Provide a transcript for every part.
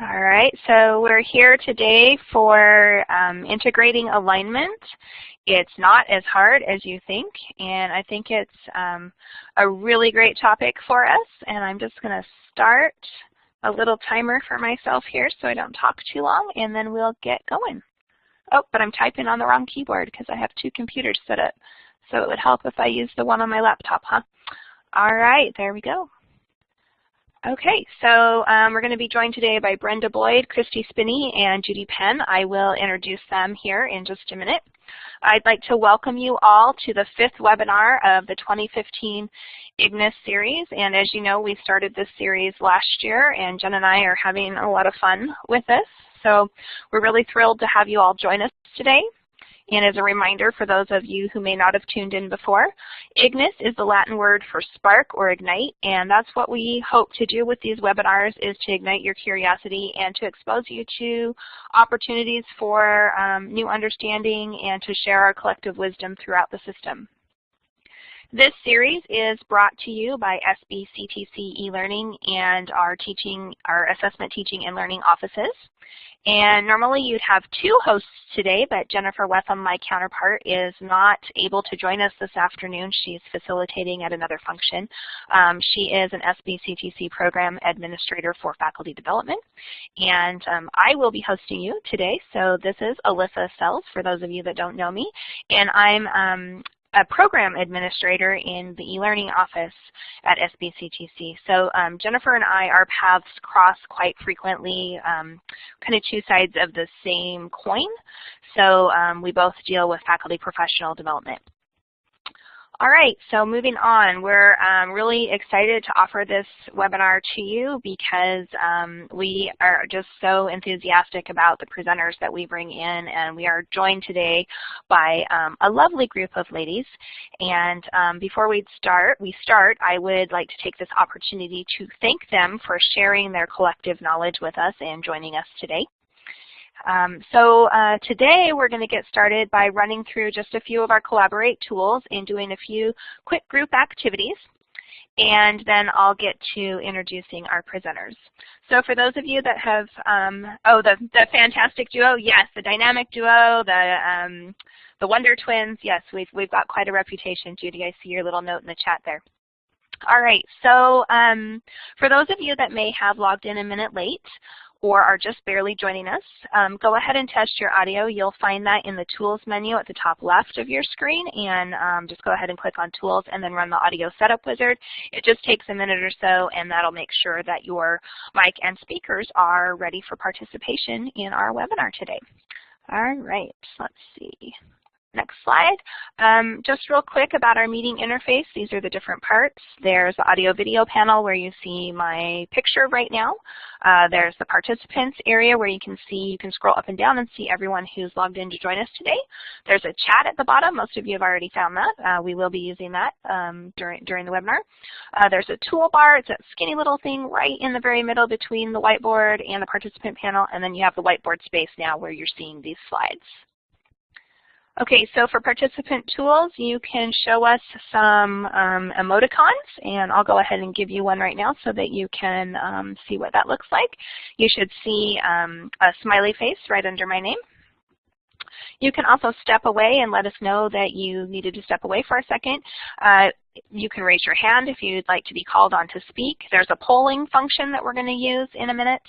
All right, so we're here today for um, integrating alignment. It's not as hard as you think, and I think it's um, a really great topic for us, and I'm just going to start a little timer for myself here so I don't talk too long, and then we'll get going. Oh, but I'm typing on the wrong keyboard because I have two computers set up, so it would help if I use the one on my laptop, huh? All right, there we go. Okay, so um, we're going to be joined today by Brenda Boyd, Christy Spinney, and Judy Penn. I will introduce them here in just a minute. I'd like to welcome you all to the fifth webinar of the 2015 IGNIS series. And as you know, we started this series last year, and Jen and I are having a lot of fun with this. So we're really thrilled to have you all join us today. And as a reminder for those of you who may not have tuned in before, Ignis is the Latin word for spark or ignite, and that's what we hope to do with these webinars is to ignite your curiosity and to expose you to opportunities for um, new understanding and to share our collective wisdom throughout the system. This series is brought to you by SBCTC eLearning and our teaching, our assessment teaching and learning offices. And normally you'd have two hosts today, but Jennifer Wetham, my counterpart, is not able to join us this afternoon. She's facilitating at another function. Um, she is an SBCTC program administrator for faculty development. And um, I will be hosting you today. So this is Alyssa Sells, for those of you that don't know me. And I'm um, a program administrator in the e-learning office at SBCTC. So um, Jennifer and I, our paths cross quite frequently, um, kind of two sides of the same coin. So um, we both deal with faculty professional development. All right, so moving on, we're um, really excited to offer this webinar to you because um, we are just so enthusiastic about the presenters that we bring in and we are joined today by um, a lovely group of ladies. And um, before we start, we start, I would like to take this opportunity to thank them for sharing their collective knowledge with us and joining us today. Um, so uh, today we're going to get started by running through just a few of our Collaborate tools and doing a few quick group activities. And then I'll get to introducing our presenters. So for those of you that have, um, oh, the, the fantastic duo, yes, the dynamic duo, the, um, the Wonder Twins, yes, we've, we've got quite a reputation. Judy, I see your little note in the chat there. All right, so um, for those of you that may have logged in a minute late, or are just barely joining us, um, go ahead and test your audio. You'll find that in the Tools menu at the top left of your screen, and um, just go ahead and click on Tools and then run the Audio Setup Wizard. It just takes a minute or so, and that'll make sure that your mic and speakers are ready for participation in our webinar today. All right, let's see. Next slide. Um, just real quick about our meeting interface. These are the different parts. There's the audio video panel where you see my picture right now. Uh, there's the participants area where you can see, you can scroll up and down and see everyone who's logged in to join us today. There's a chat at the bottom. Most of you have already found that. Uh, we will be using that um, during, during the webinar. Uh, there's a toolbar. It's a skinny little thing right in the very middle between the whiteboard and the participant panel. And then you have the whiteboard space now where you're seeing these slides. Okay, so for participant tools, you can show us some um, emoticons, and I'll go ahead and give you one right now so that you can um, see what that looks like. You should see um, a smiley face right under my name. You can also step away and let us know that you needed to step away for a second. Uh, you can raise your hand if you'd like to be called on to speak. There's a polling function that we're going to use in a minute.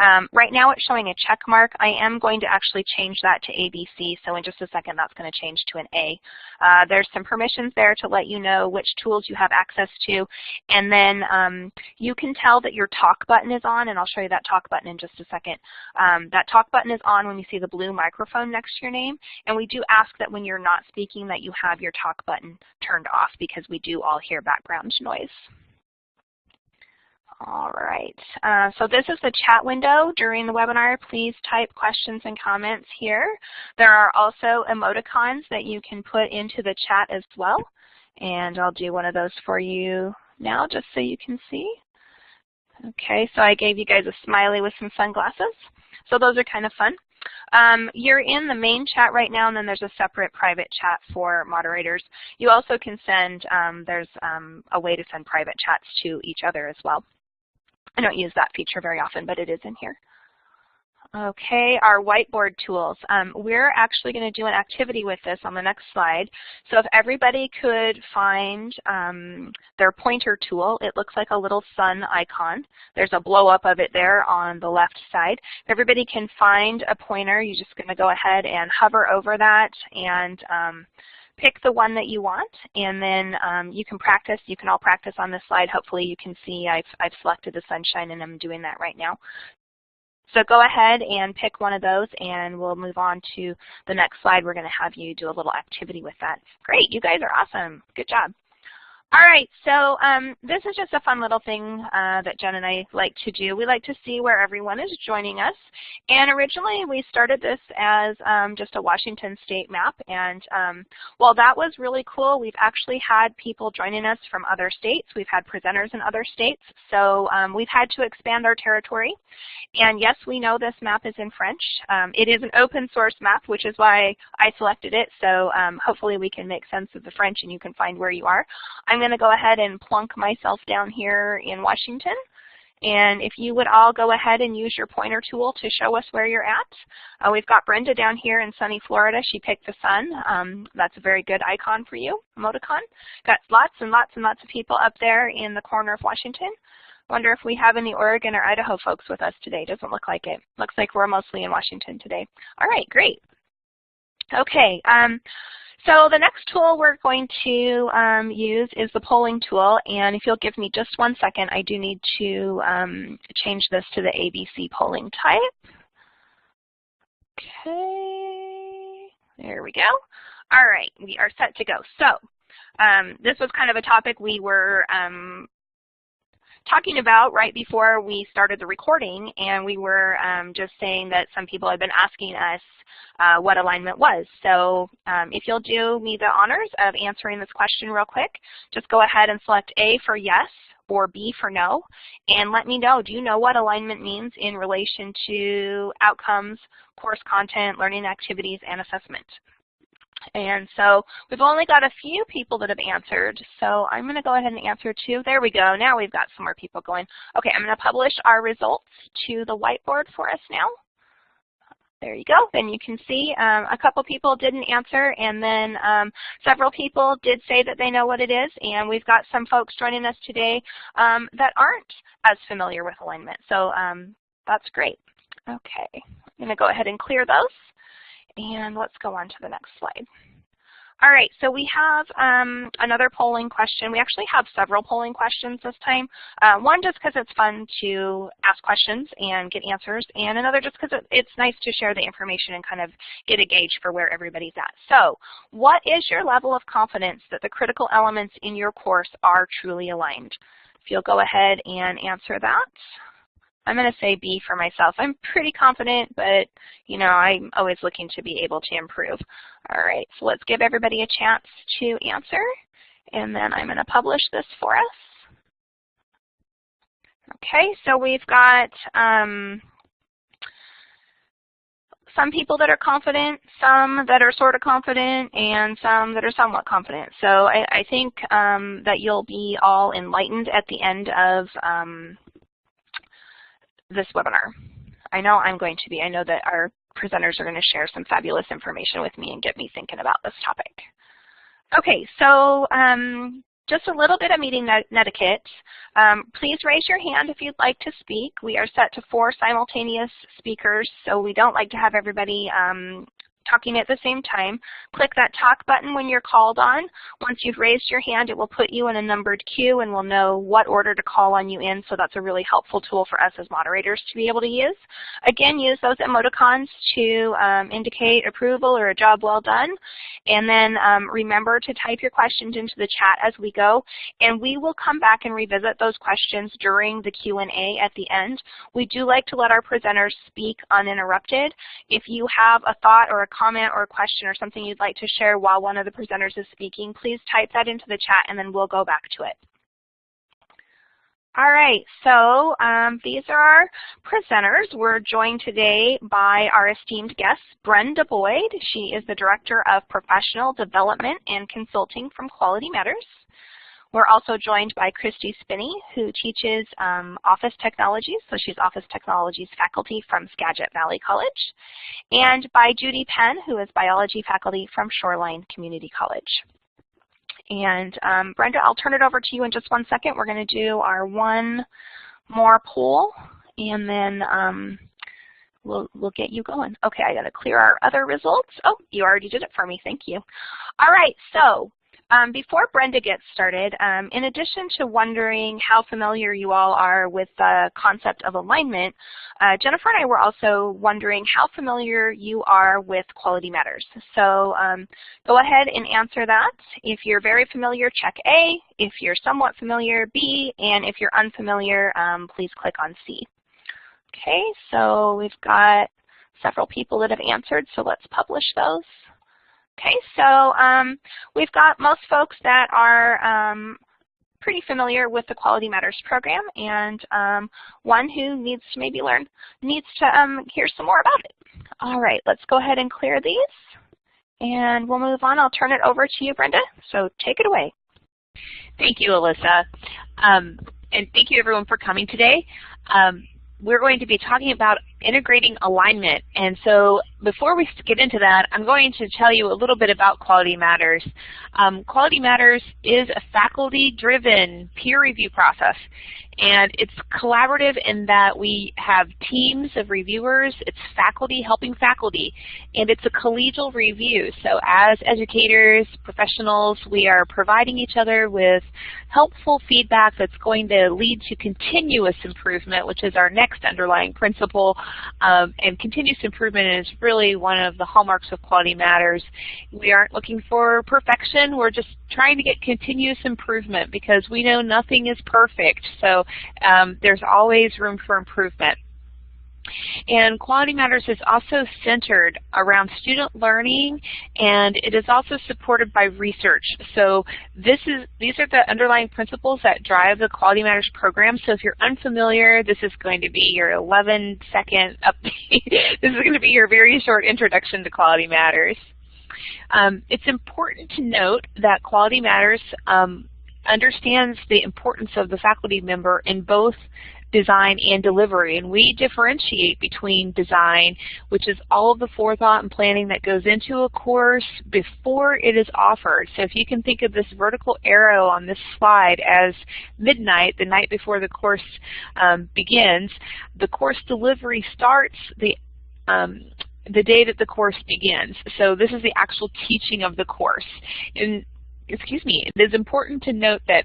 Um, right now it's showing a check mark. I am going to actually change that to ABC, so in just a second that's going to change to an A. Uh, there's some permissions there to let you know which tools you have access to, and then um, you can tell that your talk button is on, and I'll show you that talk button in just a second. Um, that talk button is on when you see the blue microphone next to your name, and we do ask that when you're not speaking that you have your talk button turned off because we do do all hear background noise. All right, uh, so this is the chat window during the webinar. Please type questions and comments here. There are also emoticons that you can put into the chat as well. And I'll do one of those for you now just so you can see. Okay, so I gave you guys a smiley with some sunglasses. So those are kind of fun. Um, you're in the main chat right now, and then there's a separate private chat for moderators. You also can send, um, there's um, a way to send private chats to each other as well. I don't use that feature very often, but it is in here. Okay, our whiteboard tools. Um, we're actually going to do an activity with this on the next slide. So if everybody could find um, their pointer tool, it looks like a little sun icon. There's a blow up of it there on the left side. If everybody can find a pointer, you're just going to go ahead and hover over that and um, pick the one that you want, and then um, you can practice. You can all practice on this slide. Hopefully you can see I've, I've selected the sunshine, and I'm doing that right now. So go ahead and pick one of those and we'll move on to the next slide. We're going to have you do a little activity with that. Great, you guys are awesome. Good job. All right, so um, this is just a fun little thing uh, that Jen and I like to do. We like to see where everyone is joining us. And originally we started this as um, just a Washington state map. And um, while that was really cool, we've actually had people joining us from other states. We've had presenters in other states. So um, we've had to expand our territory. And yes, we know this map is in French. Um, it is an open source map, which is why I selected it. So um, hopefully we can make sense of the French and you can find where you are. I'm going to go ahead and plunk myself down here in Washington. And if you would all go ahead and use your pointer tool to show us where you're at. Uh, we've got Brenda down here in sunny Florida. She picked the sun. Um, that's a very good icon for you, emoticon. Got lots and lots and lots of people up there in the corner of Washington. Wonder if we have any Oregon or Idaho folks with us today. Doesn't look like it. Looks like we're mostly in Washington today. All right, great. Okay, um, so the next tool we're going to um, use is the polling tool, and if you'll give me just one second, I do need to um, change this to the ABC polling type. Okay, there we go. All right, we are set to go. So um, this was kind of a topic we were um, talking about right before we started the recording, and we were um, just saying that some people had been asking us uh, what alignment was. So um, if you'll do me the honors of answering this question real quick, just go ahead and select A for yes or B for no, and let me know, do you know what alignment means in relation to outcomes, course content, learning activities, and assessment? And so we've only got a few people that have answered. So I'm going to go ahead and answer two. There we go. Now we've got some more people going. Okay, I'm going to publish our results to the whiteboard for us now. There you go. And you can see um, a couple people didn't answer, and then um, several people did say that they know what it is. And we've got some folks joining us today um, that aren't as familiar with alignment. So um, that's great. Okay, I'm going to go ahead and clear those. And let's go on to the next slide. All right, so we have um, another polling question. We actually have several polling questions this time. Uh, one just because it's fun to ask questions and get answers, and another just because it, it's nice to share the information and kind of get a gauge for where everybody's at. So what is your level of confidence that the critical elements in your course are truly aligned? If you'll go ahead and answer that. I'm going to say B for myself. I'm pretty confident, but you know, I'm always looking to be able to improve. All right, so let's give everybody a chance to answer, and then I'm going to publish this for us. Okay, so we've got um, some people that are confident, some that are sort of confident, and some that are somewhat confident. So I, I think um, that you'll be all enlightened at the end of um, this webinar. I know I'm going to be. I know that our presenters are going to share some fabulous information with me and get me thinking about this topic. Okay, so um, just a little bit of meeting etiquette. Um, please raise your hand if you'd like to speak. We are set to four simultaneous speakers, so we don't like to have everybody um, talking at the same time. Click that talk button when you're called on. Once you've raised your hand, it will put you in a numbered queue and we'll know what order to call on you in, so that's a really helpful tool for us as moderators to be able to use. Again, use those emoticons to um, indicate approval or a job well done. And then um, remember to type your questions into the chat as we go, and we will come back and revisit those questions during the Q&A at the end. We do like to let our presenters speak uninterrupted. If you have a thought or a comment or question or something you'd like to share while one of the presenters is speaking, please type that into the chat and then we'll go back to it. All right, so um, these are our presenters. We're joined today by our esteemed guest, Brenda Boyd. She is the Director of Professional Development and Consulting from Quality Matters. We're also joined by Christy Spinney, who teaches um, Office Technologies, so she's Office Technologies faculty from Skagit Valley College, and by Judy Penn, who is biology faculty from Shoreline Community College. And um, Brenda, I'll turn it over to you in just one second. We're going to do our one more poll, and then um, we'll, we'll get you going. Okay, I got to clear our other results. Oh, you already did it for me. Thank you. All right, so um, before Brenda gets started, um, in addition to wondering how familiar you all are with the concept of alignment, uh, Jennifer and I were also wondering how familiar you are with Quality Matters. So um, go ahead and answer that. If you're very familiar, check A. If you're somewhat familiar, B. And if you're unfamiliar, um, please click on C. Okay, so we've got several people that have answered, so let's publish those. Okay, so um, we've got most folks that are um, pretty familiar with the Quality Matters program and um, one who needs to maybe learn, needs to um, hear some more about it. All right, let's go ahead and clear these and we'll move on. I'll turn it over to you, Brenda, so take it away. Thank you, Alyssa. Um, and thank you everyone for coming today. Um, we're going to be talking about integrating alignment. And so before we get into that, I'm going to tell you a little bit about Quality Matters. Um, Quality Matters is a faculty-driven peer review process. And it's collaborative in that we have teams of reviewers, it's faculty helping faculty, and it's a collegial review. So as educators, professionals, we are providing each other with helpful feedback that's going to lead to continuous improvement, which is our next underlying principle. Um, and continuous improvement is really one of the hallmarks of Quality Matters. We aren't looking for perfection, we're just trying to get continuous improvement because we know nothing is perfect. So um, there's always room for improvement. And Quality Matters is also centered around student learning and it is also supported by research. So this is these are the underlying principles that drive the Quality Matters program. So if you're unfamiliar, this is going to be your 11 second update. this is going to be your very short introduction to Quality Matters. Um, it's important to note that Quality Matters um, understands the importance of the faculty member in both design and delivery. And we differentiate between design, which is all of the forethought and planning that goes into a course before it is offered. So if you can think of this vertical arrow on this slide as midnight, the night before the course um, begins, the course delivery starts the um, the day that the course begins. So this is the actual teaching of the course. And excuse me, it is important to note that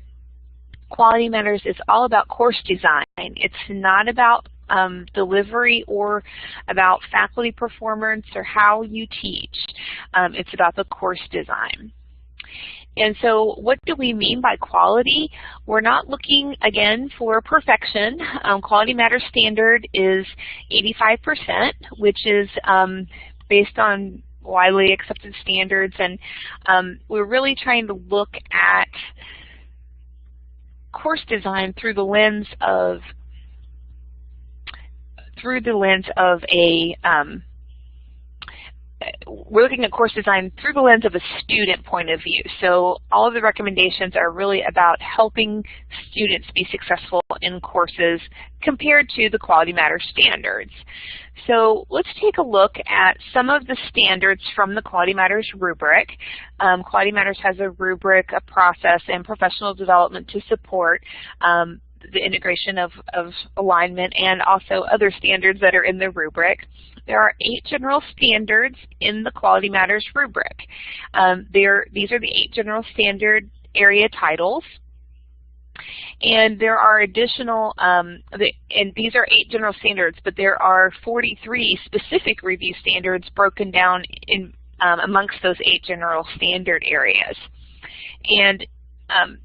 Quality Matters is all about course design. It's not about um, delivery or about faculty performance or how you teach. Um, it's about the course design. And so what do we mean by quality? We're not looking, again, for perfection. Um, quality Matters standard is 85%, which is um, based on widely accepted standards. And um, we're really trying to look at course design through the lens of through the lens of a um, we're looking at course design through the lens of a student point of view. So all of the recommendations are really about helping students be successful in courses compared to the Quality Matters standards. So let's take a look at some of the standards from the Quality Matters rubric. Um, Quality Matters has a rubric, a process, and professional development to support um, the integration of, of alignment and also other standards that are in the rubric. There are eight general standards in the Quality Matters rubric. Um, there, these are the eight general standard area titles. And there are additional, um, the, and these are eight general standards, but there are 43 specific review standards broken down in um, amongst those eight general standard areas. And um,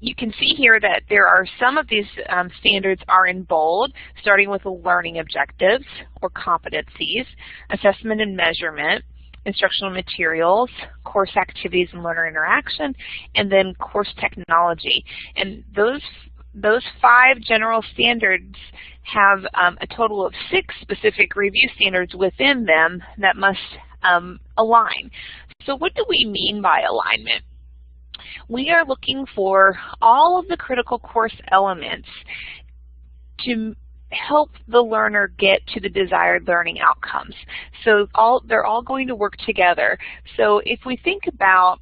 you can see here that there are some of these um, standards are in bold, starting with learning objectives or competencies, assessment and measurement, instructional materials, course activities and learner interaction, and then course technology. And those those five general standards have um, a total of six specific review standards within them that must um, align. So what do we mean by alignment? We are looking for all of the critical course elements to help the learner get to the desired learning outcomes. So all they're all going to work together. So if we think about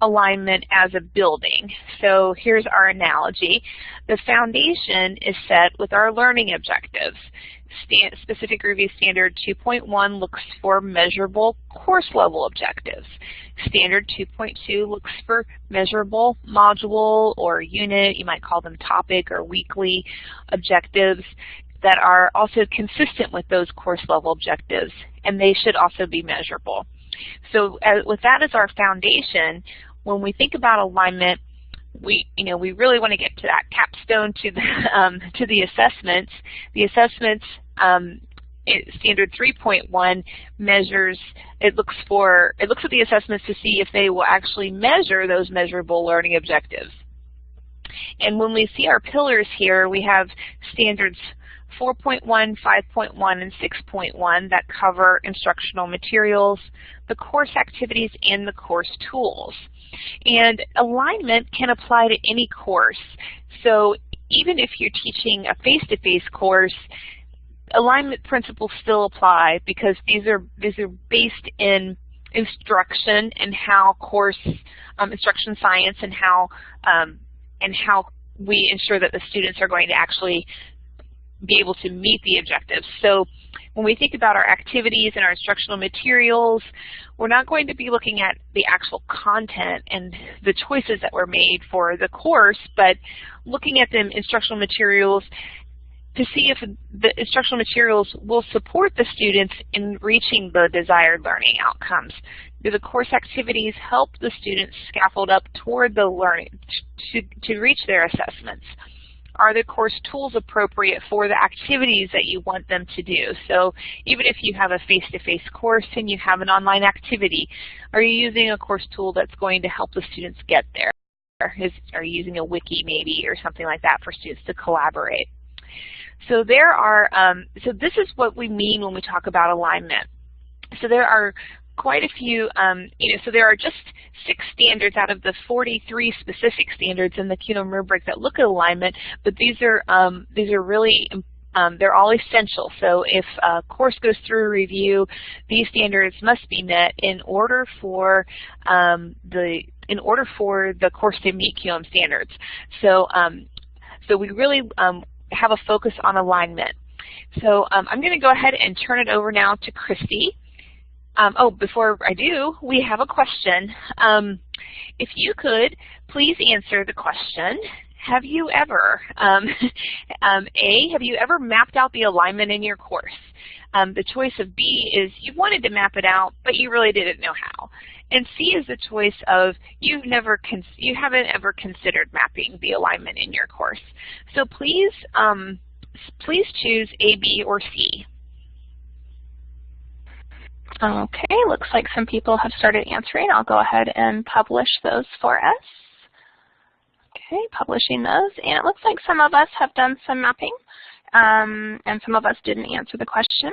alignment as a building. So here's our analogy. The foundation is set with our learning objectives. Specific review standard 2.1 looks for measurable course level objectives. Standard 2.2 looks for measurable module or unit, you might call them topic or weekly objectives that are also consistent with those course level objectives, and they should also be measurable. So uh, with that as our foundation, when we think about alignment, we you know we really want to get to that capstone to the um, to the assessments. The assessments um, standard 3.1 measures it looks for it looks at the assessments to see if they will actually measure those measurable learning objectives. And when we see our pillars here, we have standards 4.1, 5.1, and 6.1 that cover instructional materials, the course activities, and the course tools. And alignment can apply to any course. So even if you're teaching a face-to-face -face course, alignment principles still apply because these are these are based in instruction and how course um, instruction science and how um, and how we ensure that the students are going to actually be able to meet the objectives. So when we think about our activities and our instructional materials, we're not going to be looking at the actual content and the choices that were made for the course, but looking at the instructional materials to see if the instructional materials will support the students in reaching the desired learning outcomes. Do the course activities help the students scaffold up toward the learning to, to reach their assessments? Are the course tools appropriate for the activities that you want them to do? So even if you have a face-to-face -face course and you have an online activity, are you using a course tool that's going to help the students get there? Is, are you using a wiki maybe or something like that for students to collaborate? So there are, um, so this is what we mean when we talk about alignment. So there are quite a few, um, you know, so there are just six standards out of the 43 specific standards in the QM rubric that look at alignment, but these are, um, these are really um, they're all essential. So if a course goes through review, these standards must be met in order for um, the in order for the course to meet QM standards. So um, so we really um, have a focus on alignment. So um, I'm going to go ahead and turn it over now to Christy. Um, oh, before I do, we have a question. Um, if you could, please answer the question. Have you ever, um, um, A, have you ever mapped out the alignment in your course? Um, the choice of B is you wanted to map it out, but you really didn't know how. And C is the choice of you've never you haven't ever considered mapping the alignment in your course. So please, um, please choose A, B, or C. Okay, looks like some people have started answering. I'll go ahead and publish those for us. Okay, publishing those. And it looks like some of us have done some mapping, um, and some of us didn't answer the question.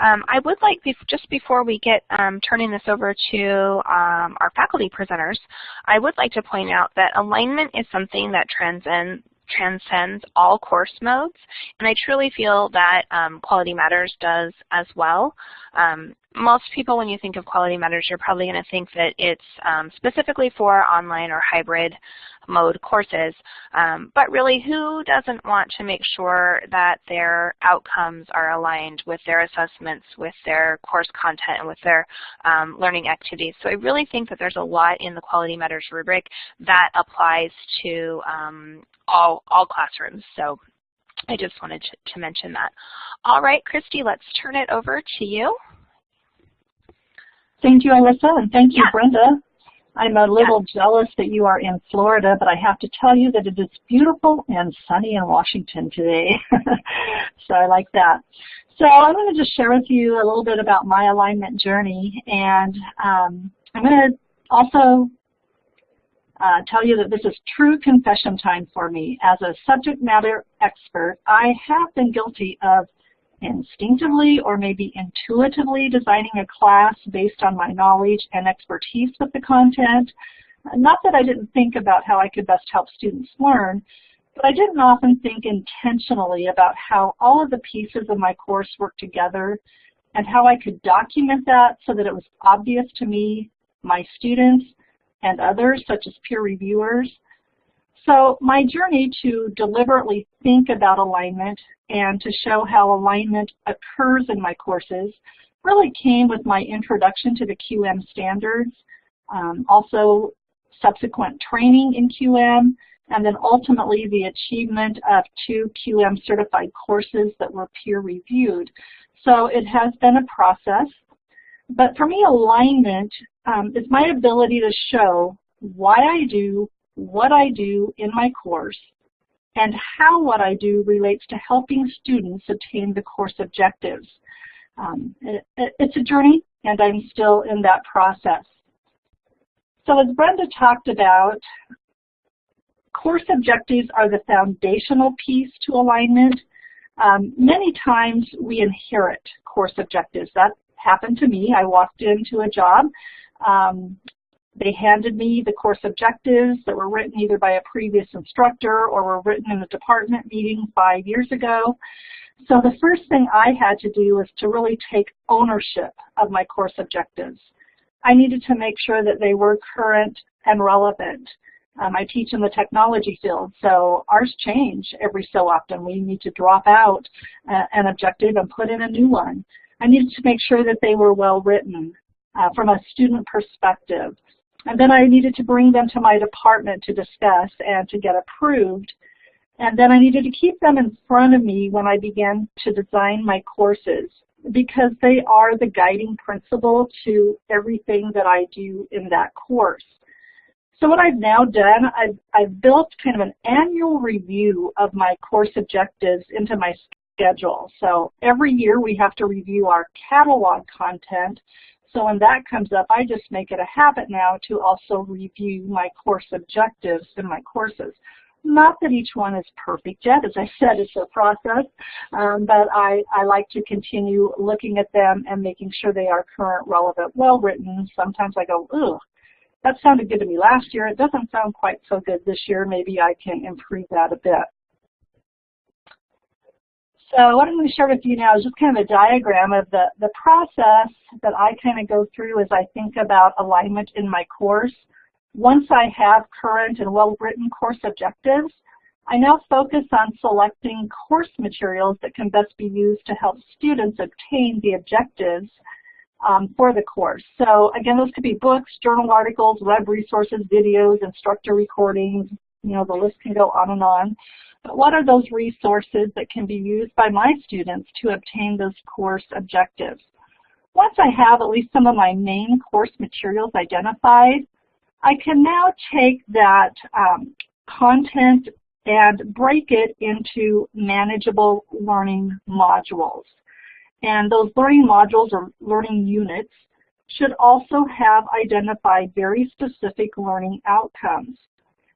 Um, I would like, just before we get um, turning this over to um, our faculty presenters, I would like to point out that alignment is something that transcends transcends all course modes, and I truly feel that um, Quality Matters does as well. Um, most people, when you think of Quality Matters, you're probably going to think that it's um, specifically for online or hybrid mode courses. Um, but really, who doesn't want to make sure that their outcomes are aligned with their assessments, with their course content, and with their um, learning activities? So I really think that there's a lot in the Quality Matters rubric that applies to um, all, all classrooms. So I just wanted to, to mention that. All right, Christy, let's turn it over to you. Thank you, Alyssa, and thank you, yeah. Brenda. I'm a little yeah. jealous that you are in Florida, but I have to tell you that it is beautiful and sunny in Washington today. so I like that. So I'm going to just share with you a little bit about my alignment journey, and um, I'm going to also uh, tell you that this is true confession time for me. As a subject matter expert, I have been guilty of instinctively or maybe intuitively designing a class based on my knowledge and expertise with the content. Uh, not that I didn't think about how I could best help students learn, but I didn't often think intentionally about how all of the pieces of my course work together and how I could document that so that it was obvious to me, my students, and others, such as peer reviewers. So my journey to deliberately think about alignment and to show how alignment occurs in my courses really came with my introduction to the QM standards, um, also subsequent training in QM, and then ultimately the achievement of two QM certified courses that were peer reviewed. So it has been a process. But for me, alignment um, is my ability to show why I do what I do in my course and how what I do relates to helping students attain the course objectives. Um, it, it's a journey, and I'm still in that process. So as Brenda talked about, course objectives are the foundational piece to alignment. Um, many times we inherit course objectives. That happened to me. I walked into a job. Um, they handed me the course objectives that were written either by a previous instructor or were written in a department meeting five years ago. So the first thing I had to do was to really take ownership of my course objectives. I needed to make sure that they were current and relevant. Um, I teach in the technology field, so ours change every so often. We need to drop out uh, an objective and put in a new one. I needed to make sure that they were well written uh, from a student perspective. And then I needed to bring them to my department to discuss and to get approved. And then I needed to keep them in front of me when I began to design my courses because they are the guiding principle to everything that I do in that course. So what I've now done, I've, I've built kind of an annual review of my course objectives into my schedule. So every year we have to review our catalog content. So when that comes up, I just make it a habit now to also review my course objectives in my courses. Not that each one is perfect yet. As I said, it's a process, um, but I, I like to continue looking at them and making sure they are current, relevant, well-written. Sometimes I go, ugh, that sounded good to me last year. It doesn't sound quite so good this year. Maybe I can improve that a bit. So what I'm going to share with you now is just kind of a diagram of the, the process that I kind of go through as I think about alignment in my course. Once I have current and well-written course objectives, I now focus on selecting course materials that can best be used to help students obtain the objectives um, for the course. So again, those could be books, journal articles, web resources, videos, instructor recordings, you know, the list can go on and on. But what are those resources that can be used by my students to obtain those course objectives? Once I have at least some of my main course materials identified, I can now take that um, content and break it into manageable learning modules. And those learning modules or learning units should also have identified very specific learning outcomes.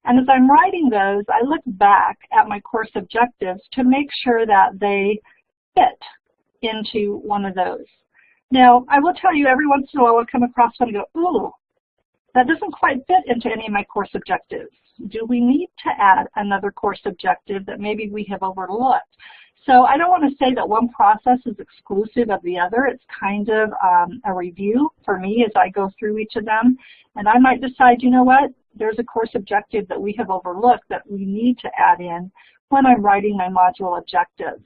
And as I'm writing those, I look back at my course objectives to make sure that they fit into one of those. Now, I will tell you every once in a while I'll come across one and go, ooh, that doesn't quite fit into any of my course objectives. Do we need to add another course objective that maybe we have overlooked? So I don't want to say that one process is exclusive of the other. It's kind of um, a review for me as I go through each of them. And I might decide, you know what, there's a course objective that we have overlooked that we need to add in when I'm writing my module objectives.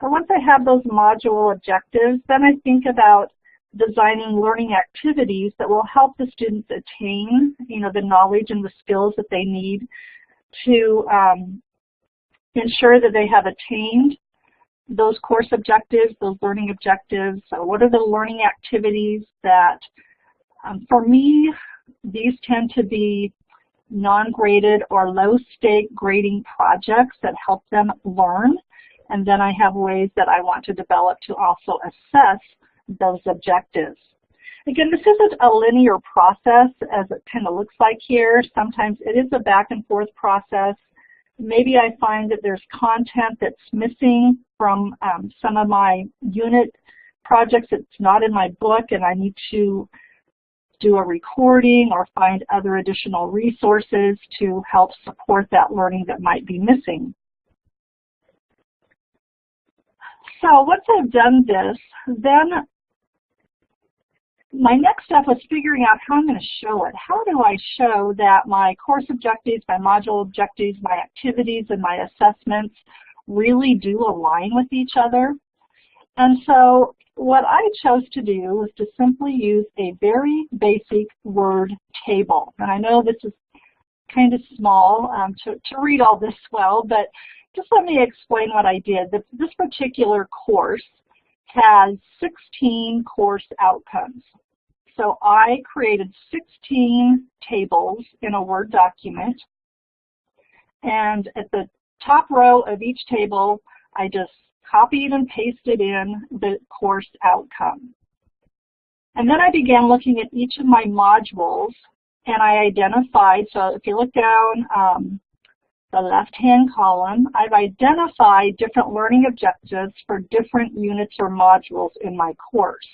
But once I have those module objectives, then I think about designing learning activities that will help the students attain, you know, the knowledge and the skills that they need to um, ensure that they have attained those course objectives, those learning objectives. So what are the learning activities that, um, for me, these tend to be non-graded or low-stake grading projects that help them learn. And then I have ways that I want to develop to also assess those objectives. Again, this isn't a linear process as it kind of looks like here. Sometimes it is a back and forth process maybe I find that there's content that's missing from um, some of my unit projects that's not in my book and I need to do a recording or find other additional resources to help support that learning that might be missing. So once I've done this, then my next step was figuring out how I'm going to show it. How do I show that my course objectives, my module objectives, my activities, and my assessments really do align with each other? And so what I chose to do was to simply use a very basic word table. And I know this is kind of small um, to, to read all this well, but just let me explain what I did. This, this particular course has 16 course outcomes. So I created 16 tables in a Word document. And at the top row of each table, I just copied and pasted in the course outcome. And then I began looking at each of my modules and I identified, so if you look down um, the left-hand column, I've identified different learning objectives for different units or modules in my course.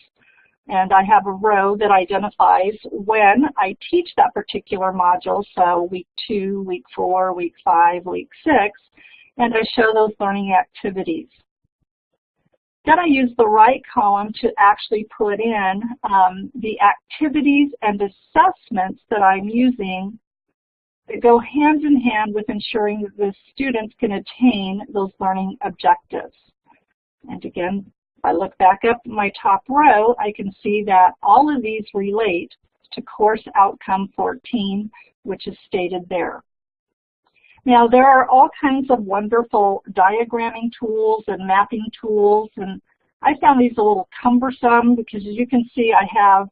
And I have a row that identifies when I teach that particular module, so week two, week four, week five, week six, and I show those learning activities. Then I use the right column to actually put in um, the activities and assessments that I'm using that go hand in hand with ensuring that the students can attain those learning objectives. And again, if I look back up my top row, I can see that all of these relate to course outcome 14, which is stated there. Now there are all kinds of wonderful diagramming tools and mapping tools and I found these a little cumbersome because as you can see I have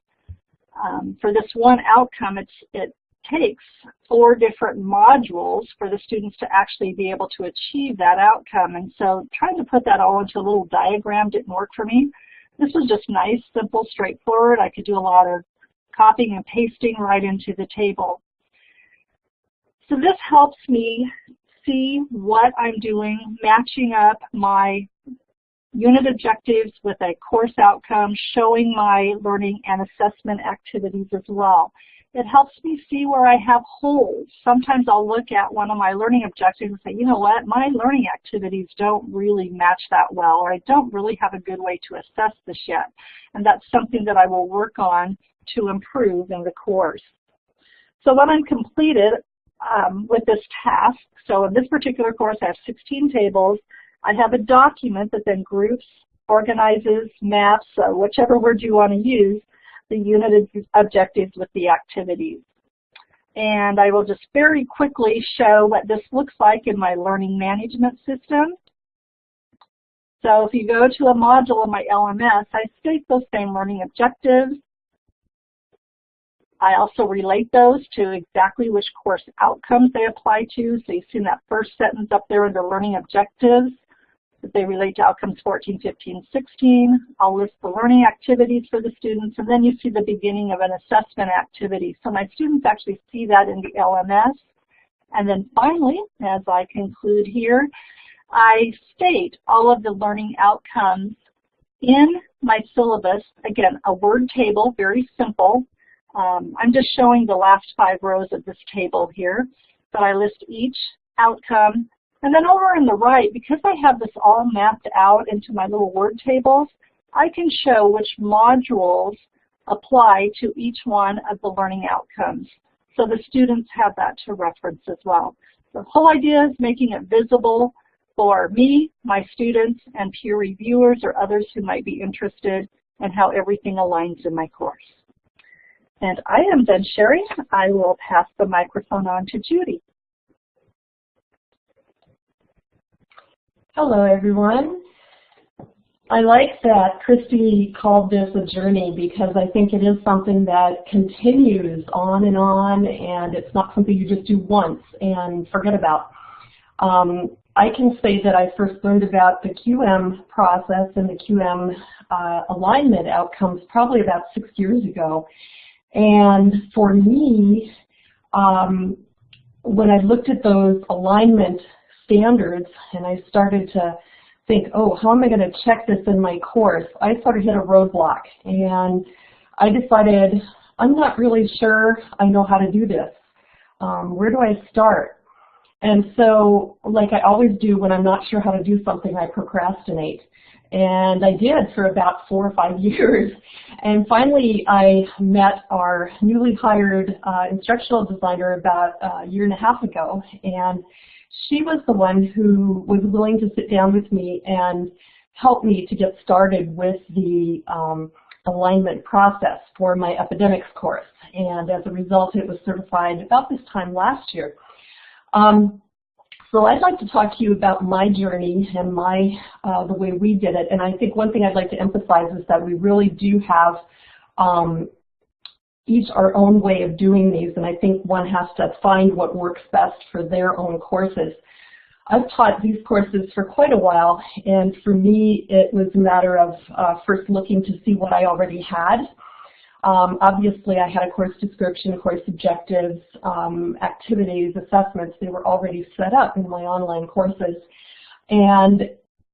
um, for this one outcome it's, it takes four different modules for the students to actually be able to achieve that outcome. And so trying to put that all into a little diagram didn't work for me. This was just nice, simple, straightforward. I could do a lot of copying and pasting right into the table. So this helps me see what I'm doing, matching up my unit objectives with a course outcome, showing my learning and assessment activities as well it helps me see where I have holes. Sometimes I'll look at one of my learning objectives and say, you know what, my learning activities don't really match that well, or I don't really have a good way to assess this yet. And that's something that I will work on to improve in the course. So when I'm completed um, with this task, so in this particular course I have 16 tables, I have a document that then groups, organizes, maps, uh, whichever word you want to use, the unit objectives with the activities. And I will just very quickly show what this looks like in my learning management system. So if you go to a module in my LMS, I state those same learning objectives. I also relate those to exactly which course outcomes they apply to. So you see in that first sentence up there under learning objectives, that they relate to outcomes 14, 15, 16. I'll list the learning activities for the students, and then you see the beginning of an assessment activity. So my students actually see that in the LMS. And then finally, as I conclude here, I state all of the learning outcomes in my syllabus. Again, a word table, very simple. Um, I'm just showing the last five rows of this table here, but I list each outcome and then over on the right, because I have this all mapped out into my little word tables, I can show which modules apply to each one of the learning outcomes. So the students have that to reference as well. The whole idea is making it visible for me, my students, and peer reviewers or others who might be interested in how everything aligns in my course. And I am done sharing. I will pass the microphone on to Judy. Hello, everyone. I like that Christy called this a journey because I think it is something that continues on and on and it's not something you just do once and forget about. Um, I can say that I first learned about the QM process and the QM uh, alignment outcomes probably about six years ago. And for me, um, when I looked at those alignment standards and I started to think, oh, how am I going to check this in my course? I sort of hit a roadblock and I decided I'm not really sure I know how to do this. Um, where do I start? And so, like I always do when I'm not sure how to do something, I procrastinate. And I did for about four or five years. And finally, I met our newly hired uh, instructional designer about a year and a half ago. And she was the one who was willing to sit down with me and help me to get started with the um, alignment process for my epidemics course. And as a result, it was certified about this time last year. Um, so I'd like to talk to you about my journey and my uh, the way we did it. And I think one thing I'd like to emphasize is that we really do have um, each our own way of doing these, and I think one has to find what works best for their own courses. I've taught these courses for quite a while, and for me it was a matter of uh, first looking to see what I already had. Um, obviously I had a course description, course objectives, um, activities, assessments. They were already set up in my online courses. And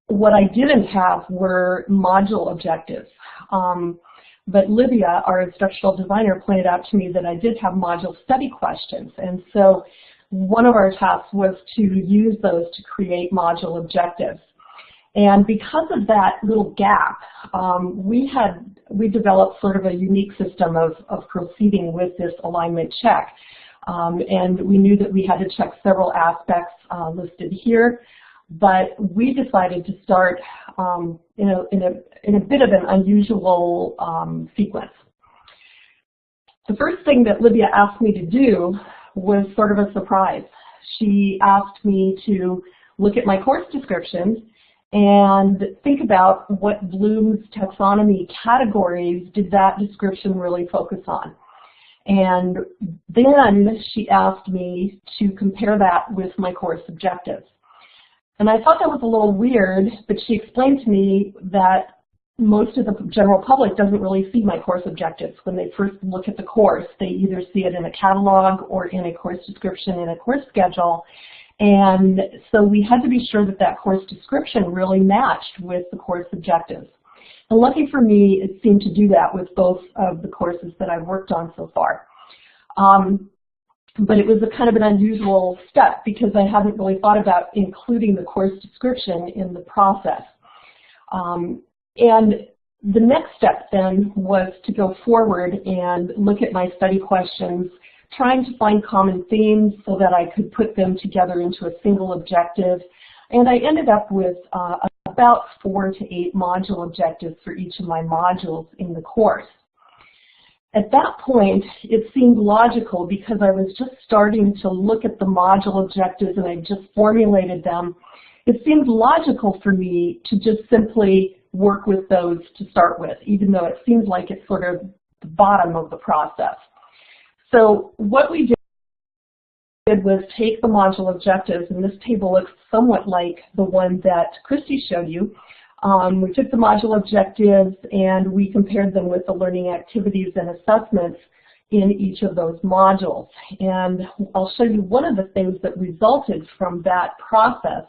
what I didn't have were module objectives. Um, but Livia, our instructional designer, pointed out to me that I did have module study questions. And so one of our tasks was to use those to create module objectives. And because of that little gap, um, we had we developed sort of a unique system of, of proceeding with this alignment check. Um, and we knew that we had to check several aspects uh, listed here but we decided to start um, in, a, in, a, in a bit of an unusual um, sequence. The first thing that Livia asked me to do was sort of a surprise. She asked me to look at my course description and think about what Bloom's taxonomy categories did that description really focus on. And then she asked me to compare that with my course objectives. And I thought that was a little weird, but she explained to me that most of the general public doesn't really see my course objectives. When they first look at the course, they either see it in a catalog or in a course description in a course schedule. And so we had to be sure that that course description really matched with the course objectives. And lucky for me, it seemed to do that with both of the courses that I've worked on so far. Um, but it was a kind of an unusual step because I hadn't really thought about including the course description in the process. Um, and the next step then was to go forward and look at my study questions, trying to find common themes so that I could put them together into a single objective. And I ended up with uh, about four to eight module objectives for each of my modules in the course. At that point, it seemed logical because I was just starting to look at the module objectives and I just formulated them. It seemed logical for me to just simply work with those to start with, even though it seems like it's sort of the bottom of the process. So what we did was take the module objectives, and this table looks somewhat like the one that Christy showed you, um, we took the module objectives and we compared them with the learning activities and assessments in each of those modules. And I'll show you one of the things that resulted from that process.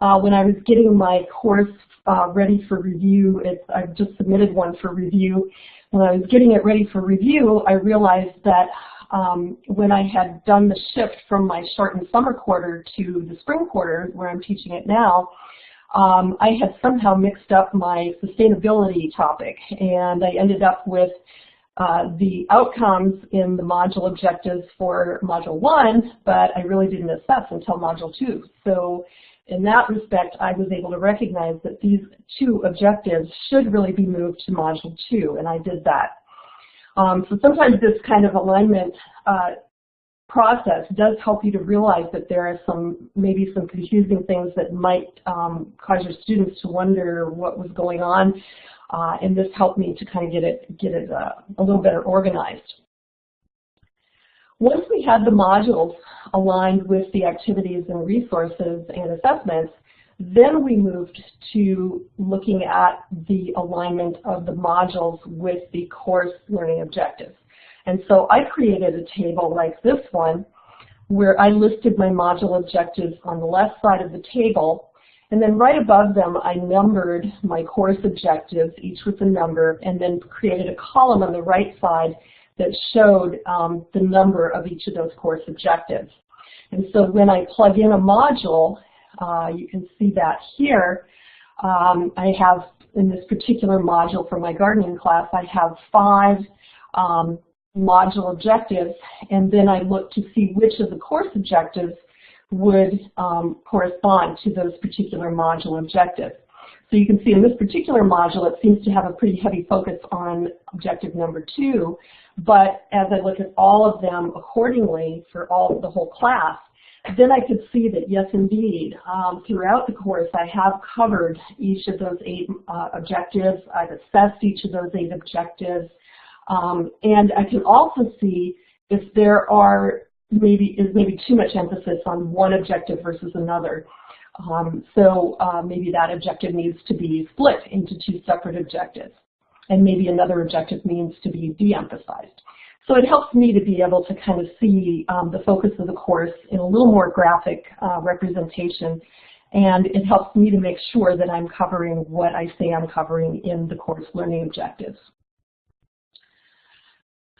Uh, when I was getting my course uh, ready for review, it, I've just submitted one for review. When I was getting it ready for review, I realized that um, when I had done the shift from my shortened summer quarter to the spring quarter, where I'm teaching it now, um, I had somehow mixed up my sustainability topic and I ended up with uh, the outcomes in the module objectives for module one, but I really didn't assess until module two. So in that respect, I was able to recognize that these two objectives should really be moved to module two, and I did that. Um, so sometimes this kind of alignment uh, process does help you to realize that there are some, maybe some confusing things that might um, cause your students to wonder what was going on. Uh, and this helped me to kind of get it, get it uh, a little better organized. Once we had the modules aligned with the activities and resources and assessments, then we moved to looking at the alignment of the modules with the course learning objectives. And so I created a table like this one where I listed my module objectives on the left side of the table and then right above them, I numbered my course objectives, each with a number, and then created a column on the right side that showed um, the number of each of those course objectives. And so when I plug in a module, uh, you can see that here, um, I have in this particular module for my gardening class, I have five um, module objectives, and then I look to see which of the course objectives would um, correspond to those particular module objectives. So you can see in this particular module, it seems to have a pretty heavy focus on objective number two, but as I look at all of them accordingly for all the whole class, then I could see that yes, indeed, um, throughout the course I have covered each of those eight uh, objectives. I've assessed each of those eight objectives. Um, and I can also see if there are maybe is maybe too much emphasis on one objective versus another. Um, so uh, maybe that objective needs to be split into two separate objectives. And maybe another objective needs to be de-emphasized. So it helps me to be able to kind of see um, the focus of the course in a little more graphic uh, representation. And it helps me to make sure that I'm covering what I say I'm covering in the course learning objectives.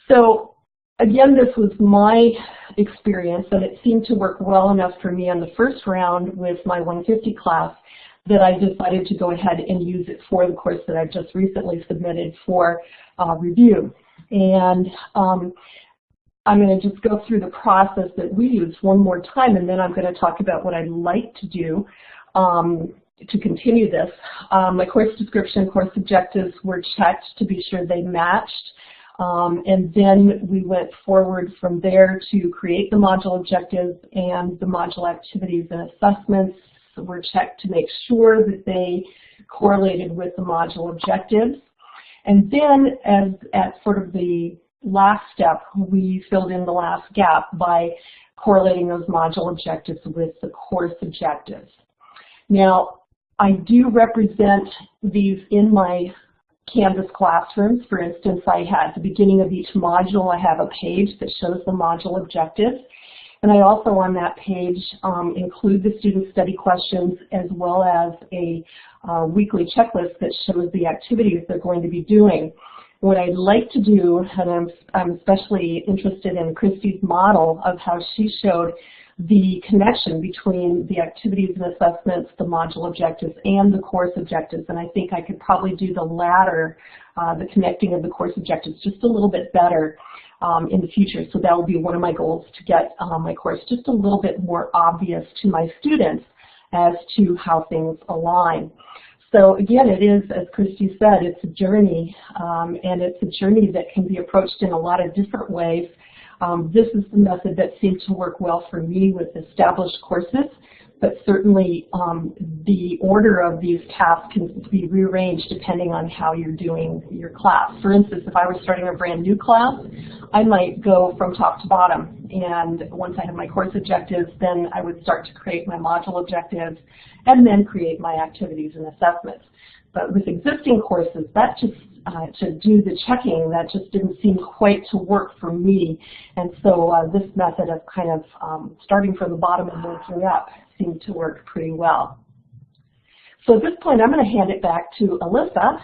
So again, this was my experience, and it seemed to work well enough for me on the first round with my 150 class that I decided to go ahead and use it for the course that I've just recently submitted for uh, review. And um, I'm going to just go through the process that we use one more time, and then I'm going to talk about what I'd like to do um, to continue this. Um, my course description, course objectives were checked to be sure they matched. Um, and then we went forward from there to create the module objectives and the module activities and assessments were checked to make sure that they correlated with the module objectives. And then as at sort of the last step, we filled in the last gap by correlating those module objectives with the course objectives. Now, I do represent these in my Canvas classrooms. For instance, I had at the beginning of each module, I have a page that shows the module objectives. And I also on that page um, include the student study questions as well as a uh, weekly checklist that shows the activities they're going to be doing. What I'd like to do, and I'm, I'm especially interested in Christy's model of how she showed the connection between the activities and assessments, the module objectives, and the course objectives. And I think I could probably do the latter, uh, the connecting of the course objectives, just a little bit better um, in the future. So that will be one of my goals to get um, my course just a little bit more obvious to my students as to how things align. So again, it is, as Christy said, it's a journey, um, and it's a journey that can be approached in a lot of different ways. Um, this is the method that seemed to work well for me with established courses but certainly um, the order of these tasks can be rearranged depending on how you're doing your class. For instance, if I were starting a brand new class, I might go from top to bottom. And once I have my course objectives, then I would start to create my module objectives and then create my activities and assessments. But with existing courses, that just uh, to do the checking, that just didn't seem quite to work for me. And so uh, this method of kind of um, starting from the bottom and working up seemed to work pretty well. So at this point, I'm going to hand it back to Alyssa.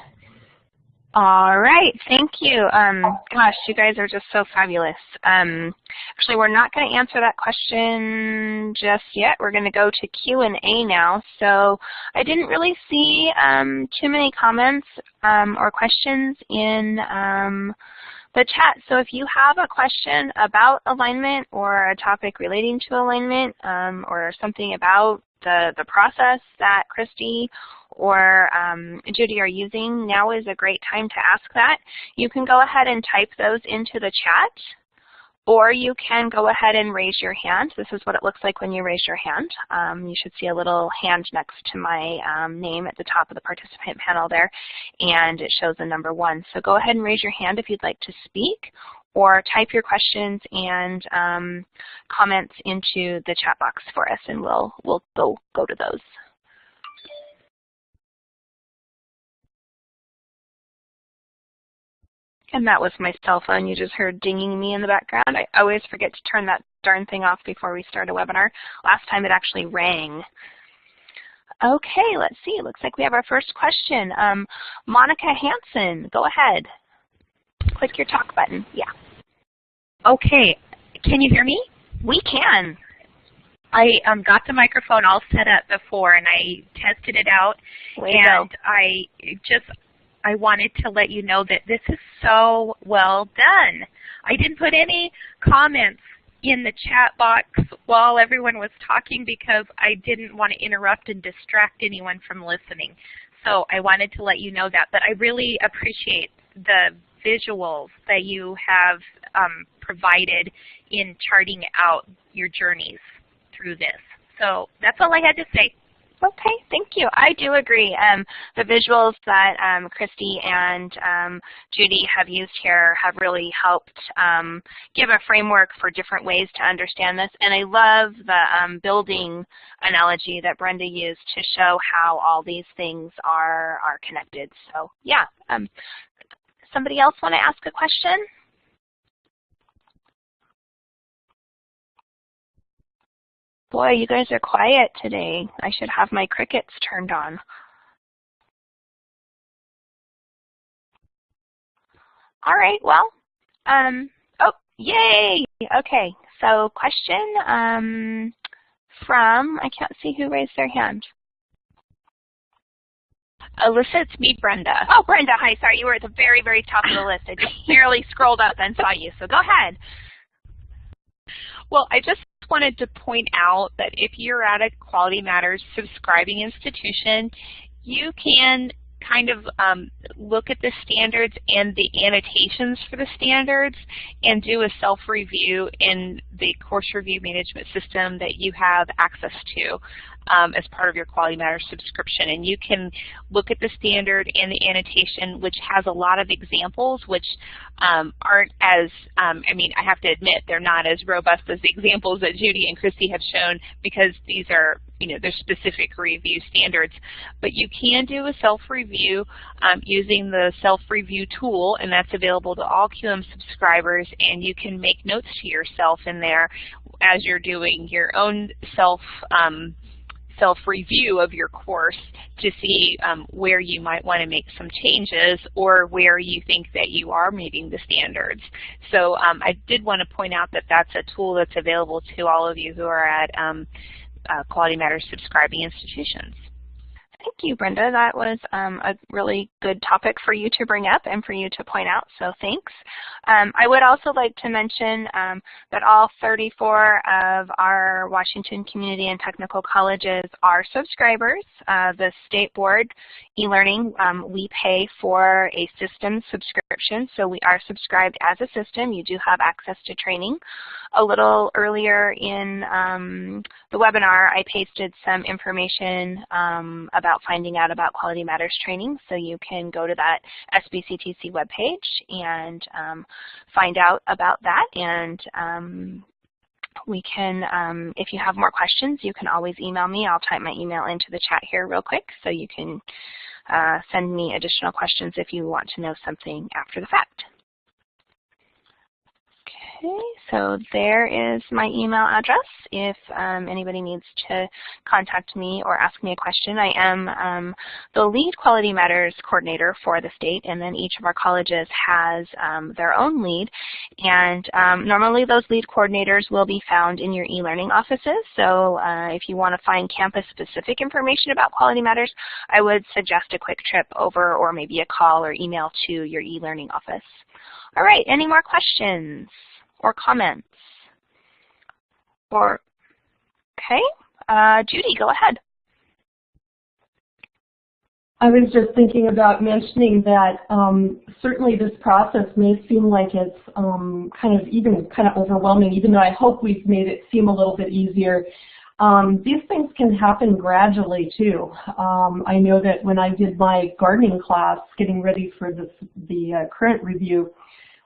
All right, thank you. Um, gosh, you guys are just so fabulous. Um, actually, we're not going to answer that question just yet. We're going to go to Q&A now. So I didn't really see um, too many comments um, or questions in um, the chat. So if you have a question about alignment or a topic relating to alignment um, or something about the, the process that Christy or um, Judy are using, now is a great time to ask that. You can go ahead and type those into the chat or you can go ahead and raise your hand. This is what it looks like when you raise your hand. Um, you should see a little hand next to my um, name at the top of the participant panel there, and it shows the number one. So go ahead and raise your hand if you'd like to speak, or type your questions and um, comments into the chat box for us, and we'll, we'll go, go to those. And that was my cell phone. You just heard dinging me in the background. I always forget to turn that darn thing off before we start a webinar. Last time it actually rang. Okay, let's see. It looks like we have our first question. Um, Monica Hanson, go ahead. Click your talk button. Yeah. Okay, can you hear me? We can. I um, got the microphone all set up before and I tested it out Way and I just I wanted to let you know that this is so well done. I didn't put any comments in the chat box while everyone was talking because I didn't want to interrupt and distract anyone from listening. So I wanted to let you know that. But I really appreciate the visuals that you have um, provided in charting out your journeys through this. So that's all I had to say. Okay, thank you. I do agree. Um, the visuals that um, Christy and um, Judy have used here have really helped um, give a framework for different ways to understand this. And I love the um, building analogy that Brenda used to show how all these things are, are connected. So yeah, um, somebody else want to ask a question? Boy, you guys are quiet today. I should have my crickets turned on. All right, well, um, oh, yay! Okay, so question um, from, I can't see who raised their hand. Alyssa, it's me, Brenda. Oh, Brenda, hi, sorry, you were at the very, very top of the list. I just barely scrolled up and saw you, so go ahead. Well, I just wanted to point out that if you're at a Quality Matters subscribing institution, you can kind of um, look at the standards and the annotations for the standards and do a self-review in the course review management system that you have access to um, as part of your Quality Matters subscription. And you can look at the standard and the annotation, which has a lot of examples, which um, aren't as, um, I mean, I have to admit, they're not as robust as the examples that Judy and Christy have shown because these are, you know, they're specific review standards. But you can do a self-review um, using the self-review tool, and that's available to all QM subscribers, and you can make notes to yourself in there as you're doing your own self um, self-review of your course to see um, where you might want to make some changes or where you think that you are meeting the standards. So um, I did want to point out that that's a tool that's available to all of you who are at um, uh, Quality Matters subscribing institutions. Thank you, Brenda. That was um, a really good topic for you to bring up and for you to point out, so thanks. Um, I would also like to mention um, that all 34 of our Washington Community and Technical Colleges are subscribers. Uh, the State Board e-learning, um, we pay for a system subscription, so we are subscribed as a system. You do have access to training. A little earlier in um, the webinar, I pasted some information um, about finding out about Quality Matters training. So you can go to that SBCTC webpage and um, find out about that. And um, we can, um, if you have more questions, you can always email me. I'll type my email into the chat here real quick so you can uh, send me additional questions if you want to know something after the fact. Okay, so there is my email address if um, anybody needs to contact me or ask me a question. I am um, the lead Quality Matters coordinator for the state, and then each of our colleges has um, their own lead. And um, normally those lead coordinators will be found in your e-learning offices. So uh, if you want to find campus-specific information about Quality Matters, I would suggest a quick trip over or maybe a call or email to your e-learning office. All right, any more questions? Or comments? Or, okay, uh, Judy, go ahead. I was just thinking about mentioning that um, certainly this process may seem like it's um, kind of even kind of overwhelming, even though I hope we've made it seem a little bit easier. Um, these things can happen gradually too. Um, I know that when I did my gardening class, getting ready for this, the uh, current review,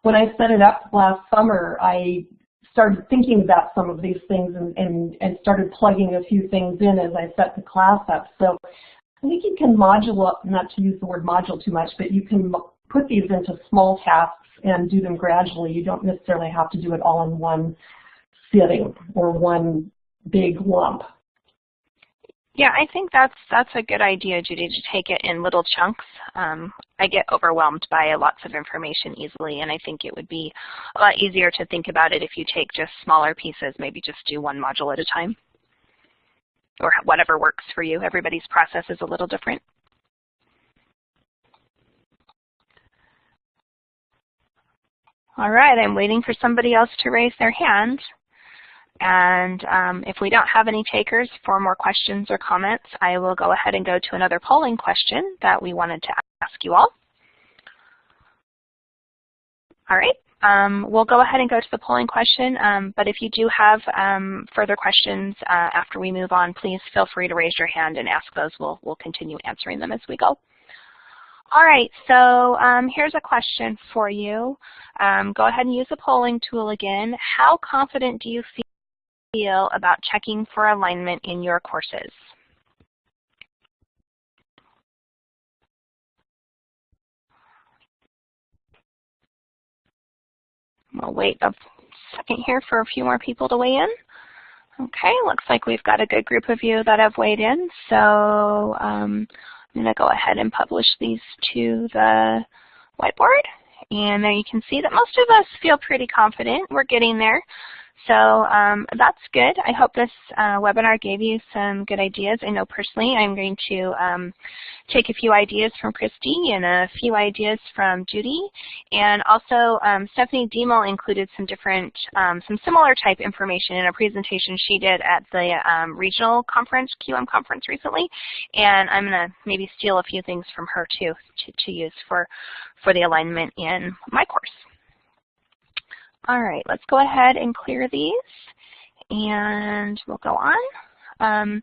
when I set it up last summer, I started thinking about some of these things and, and, and started plugging a few things in as I set the class up. So I think you can module, not to use the word module too much, but you can put these into small tasks and do them gradually. You don't necessarily have to do it all in one sitting or one big lump. Yeah, I think that's that's a good idea, Judy, to take it in little chunks. Um, I get overwhelmed by lots of information easily, and I think it would be a lot easier to think about it if you take just smaller pieces, maybe just do one module at a time, or whatever works for you. Everybody's process is a little different. All right, I'm waiting for somebody else to raise their hand. And um, if we don't have any takers for more questions or comments, I will go ahead and go to another polling question that we wanted to ask you all. All right, um, we'll go ahead and go to the polling question, um, but if you do have um, further questions uh, after we move on, please feel free to raise your hand and ask those. We'll, we'll continue answering them as we go. All right, so um, here's a question for you. Um, go ahead and use the polling tool again. How confident do you feel about checking for alignment in your courses? We'll wait a second here for a few more people to weigh in. Okay, looks like we've got a good group of you that have weighed in. So um, I'm going to go ahead and publish these to the whiteboard. And there you can see that most of us feel pretty confident. We're getting there. So um, that's good. I hope this uh, webinar gave you some good ideas. I know personally I'm going to um, take a few ideas from Christy and a few ideas from Judy. And also um, Stephanie Demel included some different, um, some similar type information in a presentation she did at the um, regional conference, QM conference recently. And I'm going to maybe steal a few things from her too to, to use for, for the alignment in my course. All right, let's go ahead and clear these and we'll go on. Um,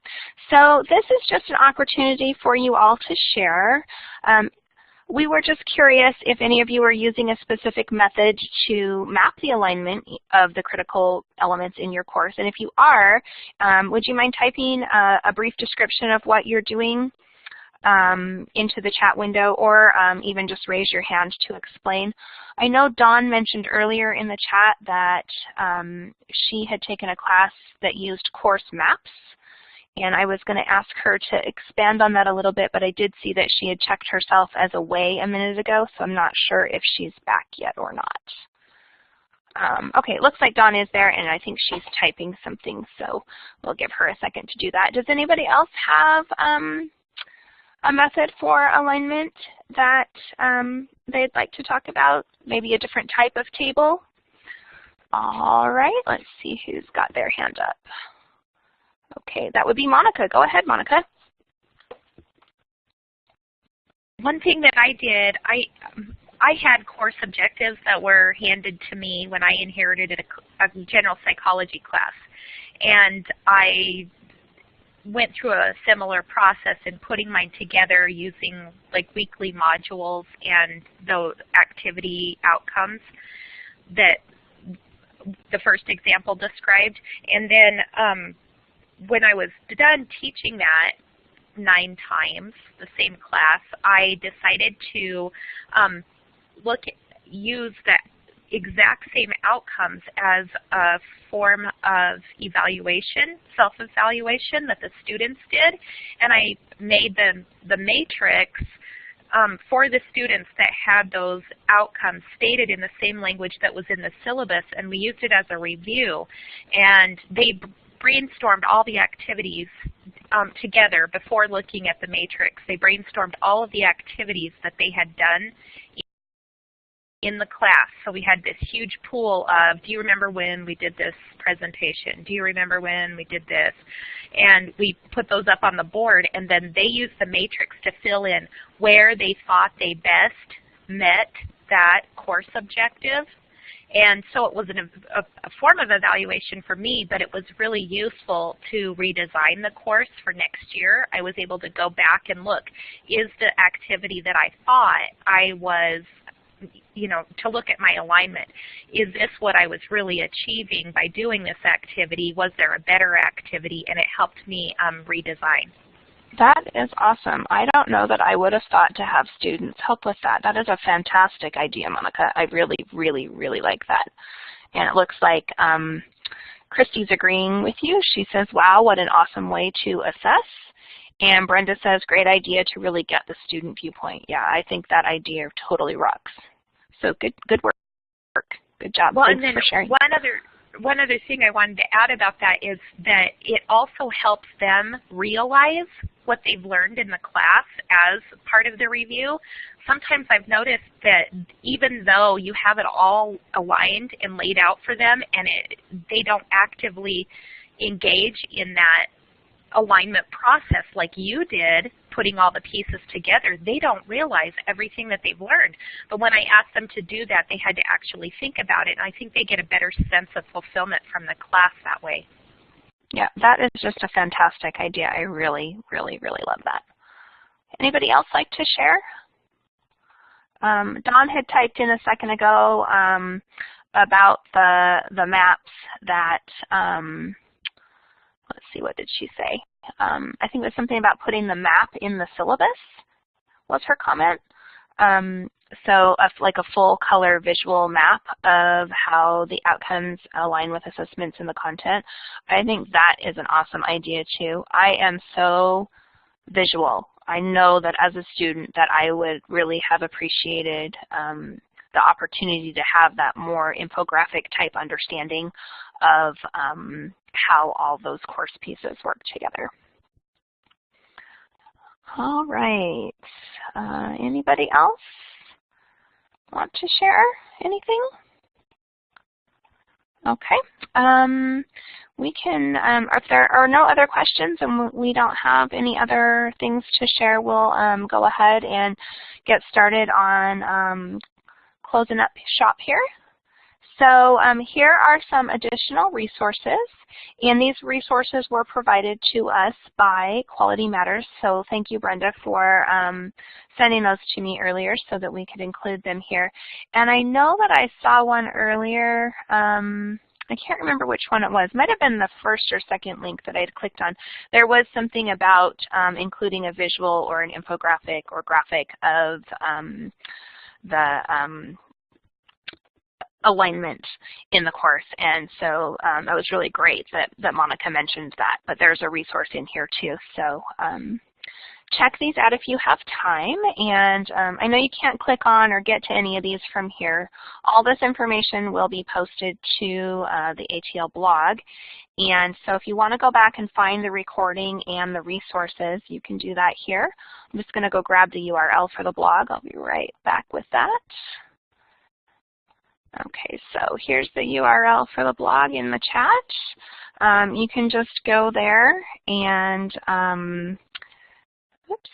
so this is just an opportunity for you all to share. Um, we were just curious if any of you are using a specific method to map the alignment of the critical elements in your course. And if you are, um, would you mind typing a, a brief description of what you're doing um, into the chat window or um, even just raise your hand to explain. I know Dawn mentioned earlier in the chat that um, she had taken a class that used course maps and I was going to ask her to expand on that a little bit, but I did see that she had checked herself as away a minute ago, so I'm not sure if she's back yet or not. Um, okay, it looks like Dawn is there, and I think she's typing something, so we'll give her a second to do that. Does anybody else have um, a method for alignment that um, they'd like to talk about, maybe a different type of table. All right, let's see who's got their hand up. Okay, that would be Monica. Go ahead, Monica. One thing that I did, I I had course objectives that were handed to me when I inherited a, a general psychology class. And I went through a similar process in putting mine together using like weekly modules and the activity outcomes that the first example described. And then um, when I was done teaching that nine times, the same class, I decided to um, look use that exact same outcomes as a form of evaluation, self-evaluation that the students did. And I made the, the matrix um, for the students that had those outcomes stated in the same language that was in the syllabus, and we used it as a review. And they brainstormed all the activities um, together before looking at the matrix. They brainstormed all of the activities that they had done in the class. So we had this huge pool of, do you remember when we did this presentation? Do you remember when we did this? And we put those up on the board, and then they used the matrix to fill in where they thought they best met that course objective. And so it was an, a, a, form of evaluation for me, but it was really useful to redesign the course for next year. I was able to go back and look, is the activity that I thought I was you know, to look at my alignment. Is this what I was really achieving by doing this activity? Was there a better activity? And it helped me um, redesign. That is awesome. I don't know that I would have thought to have students help with that. That is a fantastic idea, Monica. I really, really, really like that. And it looks like um, Christy's agreeing with you. She says, wow, what an awesome way to assess. And Brenda says, great idea to really get the student viewpoint. Yeah, I think that idea totally rocks. So good, good work. Good job. Well, Thanks and then for sharing. one other one other thing I wanted to add about that is that it also helps them realize what they've learned in the class as part of the review. Sometimes I've noticed that even though you have it all aligned and laid out for them and it, they don't actively engage in that alignment process like you did, putting all the pieces together, they don't realize everything that they've learned. But when I asked them to do that, they had to actually think about it, and I think they get a better sense of fulfillment from the class that way. Yeah, that is just a fantastic idea. I really, really, really love that. Anybody else like to share? Um, Dawn had typed in a second ago um, about the the maps that um, let's see, what did she say? Um, I think there's something about putting the map in the syllabus was her comment. Um, so a, like a full color visual map of how the outcomes align with assessments in the content. I think that is an awesome idea too. I am so visual. I know that as a student that I would really have appreciated um, the opportunity to have that more infographic type understanding of um, how all those course pieces work together. All right. Uh, anybody else want to share anything? Okay. Um, we can, um, if there are no other questions and we don't have any other things to share, we'll um, go ahead and get started on um, closing up shop here. So um, here are some additional resources, and these resources were provided to us by Quality Matters. So thank you, Brenda, for um, sending those to me earlier so that we could include them here. And I know that I saw one earlier. Um, I can't remember which one it was. Might have been the first or second link that I had clicked on. There was something about um, including a visual or an infographic or graphic of um, the um, alignment in the course. And so um, that was really great that, that Monica mentioned that. But there's a resource in here too. So um, check these out if you have time. And um, I know you can't click on or get to any of these from here. All this information will be posted to uh, the ATL blog. And so if you want to go back and find the recording and the resources, you can do that here. I'm just going to go grab the URL for the blog. I'll be right back with that. Okay, so here's the URL for the blog in the chat. Um, you can just go there and, um, oops,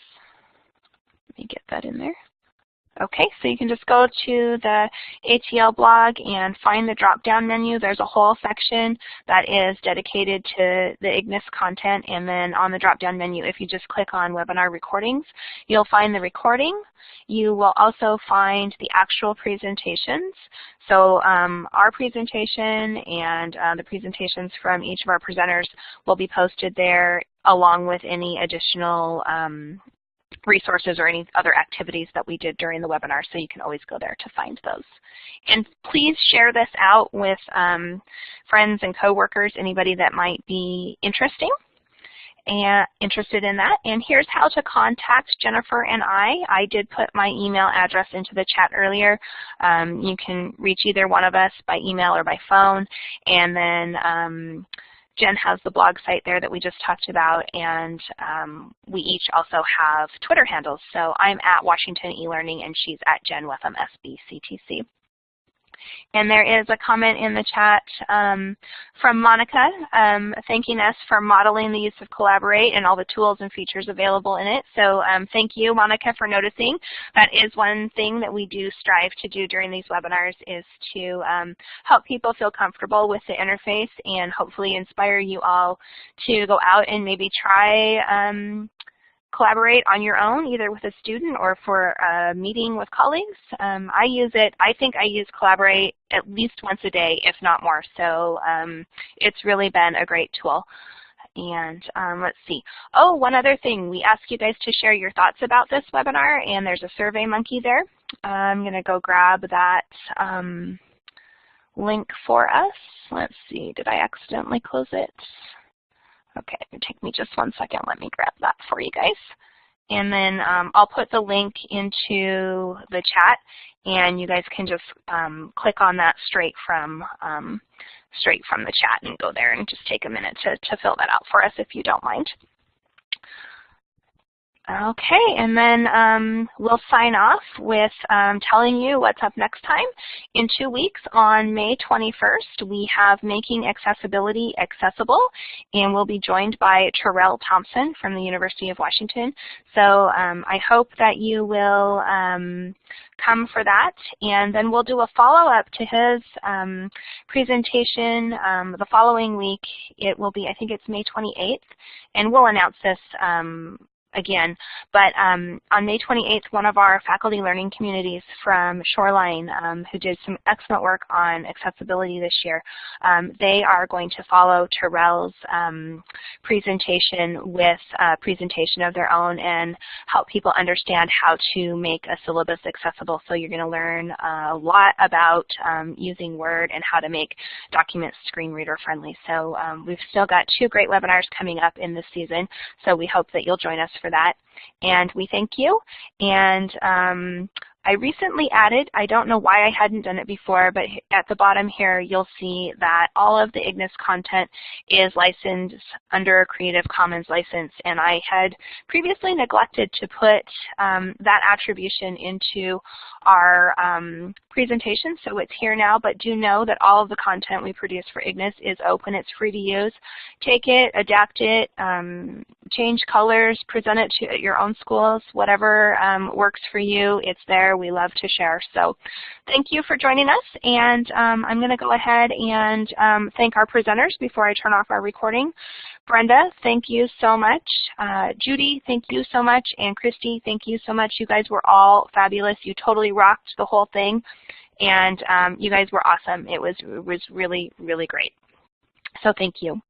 let me get that in there. Okay, so you can just go to the ATL blog and find the drop-down menu. There's a whole section that is dedicated to the IGNIS content, and then on the drop-down menu, if you just click on webinar recordings, you'll find the recording. You will also find the actual presentations. So um, our presentation and uh, the presentations from each of our presenters will be posted there along with any additional um, resources or any other activities that we did during the webinar, so you can always go there to find those. And please share this out with um, friends and coworkers, anybody that might be interesting and interested in that. And here's how to contact Jennifer and I. I did put my email address into the chat earlier. Um, you can reach either one of us by email or by phone. And then um, Jen has the blog site there that we just talked about, and um, we each also have Twitter handles. So I'm at Washington eLearning, and she's at Jen Wetham SBCTC. And there is a comment in the chat um, from Monica um, thanking us for modeling the use of Collaborate and all the tools and features available in it. So um, thank you, Monica, for noticing. That is one thing that we do strive to do during these webinars is to um, help people feel comfortable with the interface and hopefully inspire you all to go out and maybe try um, collaborate on your own, either with a student or for a meeting with colleagues. Um, I use it, I think I use Collaborate at least once a day, if not more. So um, it's really been a great tool. And um, let's see. Oh, one other thing. We ask you guys to share your thoughts about this webinar, and there's a Survey Monkey there. I'm going to go grab that um, link for us. Let's see. Did I accidentally close it? Okay, take me just one second. Let me grab that for you guys. And then um, I'll put the link into the chat, and you guys can just um, click on that straight from um, straight from the chat and go there and just take a minute to, to fill that out for us if you don't mind. Okay, and then um, we'll sign off with um, telling you what's up next time. In two weeks, on May 21st, we have Making Accessibility Accessible, and we'll be joined by Terrill Thompson from the University of Washington. So um, I hope that you will um, come for that, and then we'll do a follow-up to his um, presentation um, the following week. It will be, I think it's May 28th, and we'll announce this again. But um, on May 28th, one of our faculty learning communities from Shoreline, um, who did some excellent work on accessibility this year, um, they are going to follow Terrill's um, presentation with a presentation of their own and help people understand how to make a syllabus accessible. So you're going to learn a lot about um, using Word and how to make documents screen reader friendly. So um, we've still got two great webinars coming up in this season, so we hope that you'll join us for for that. And we thank you. And um, I recently added, I don't know why I hadn't done it before, but at the bottom here you'll see that all of the IGNIS content is licensed under a Creative Commons license. And I had previously neglected to put um, that attribution into our um, presentation, so it's here now, but do know that all of the content we produce for IGNIS is open. It's free to use. Take it, adapt it, um, change colors, present it to your own schools, whatever um, works for you, it's there we love to share. So thank you for joining us, and um, I'm going to go ahead and um, thank our presenters before I turn off our recording. Brenda, thank you so much. Uh, Judy, thank you so much. And Christy, thank you so much. You guys were all fabulous. You totally rocked the whole thing. And um, you guys were awesome. It was, it was really, really great. So thank you.